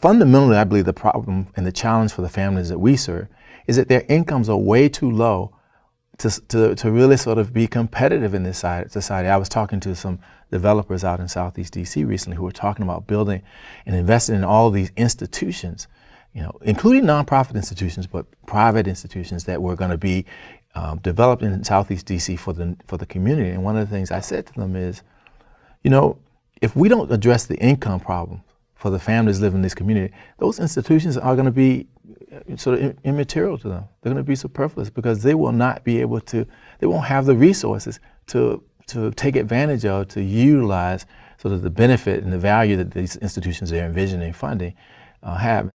fundamentally, I believe the problem and the challenge for the families that we serve is that their incomes are way too low to, to, to really sort of be competitive in this society. I was talking to some developers out in Southeast DC recently who were talking about building and investing in all these institutions, you know, including nonprofit institutions, but private institutions that were going to be um, developed in Southeast DC for the, for the community. And one of the things I said to them is, you know, if we don't address the income problem for the families living in this community, those institutions are going to be uh, sort of immaterial to them. They're going to be superfluous because they will not be able to, they won't have the resources to, to take advantage of, to utilize sort of the benefit and the value that these institutions they're envisioning funding uh, have.